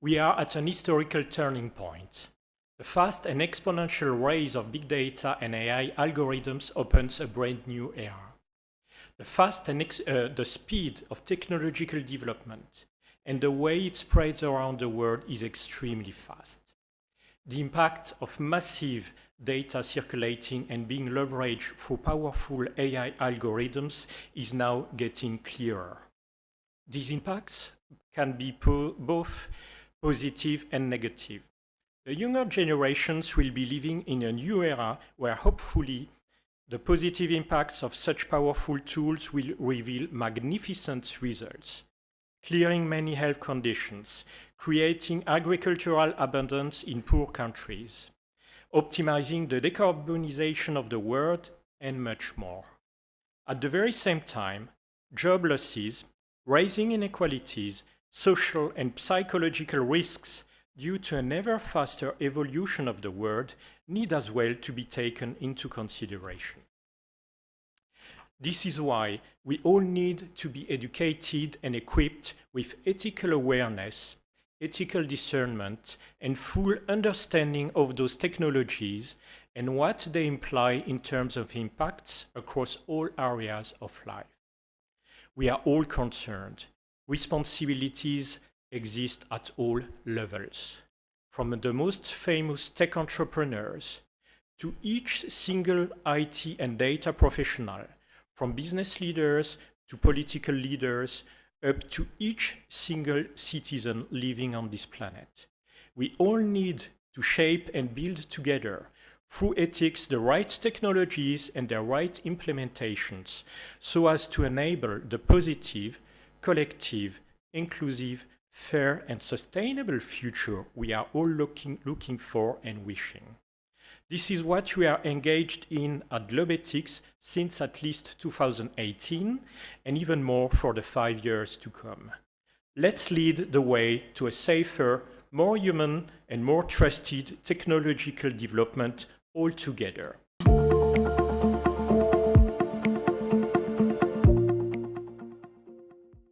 We are at an historical turning point. The fast and exponential rise of big data and AI algorithms opens a brand new era. The fast and uh, the speed of technological development and the way it spreads around the world is extremely fast. The impact of massive data circulating and being leveraged through powerful AI algorithms is now getting clearer. These impacts can be both positive and negative. The younger generations will be living in a new era where hopefully the positive impacts of such powerful tools will reveal magnificent results, clearing many health conditions, creating agricultural abundance in poor countries, optimizing the decarbonization of the world, and much more. At the very same time, job losses, rising inequalities, social and psychological risks due to an ever faster evolution of the world need as well to be taken into consideration. This is why we all need to be educated and equipped with ethical awareness, ethical discernment, and full understanding of those technologies and what they imply in terms of impacts across all areas of life. We are all concerned. Responsibilities exist at all levels, from the most famous tech entrepreneurs to each single IT and data professional from business leaders to political leaders, up to each single citizen living on this planet. We all need to shape and build together through ethics the right technologies and their right implementations so as to enable the positive, collective, inclusive, fair and sustainable future we are all looking, looking for and wishing. This is what we are engaged in at Globethics since at least 2018 and even more for the five years to come. Let's lead the way to a safer, more human and more trusted technological development altogether.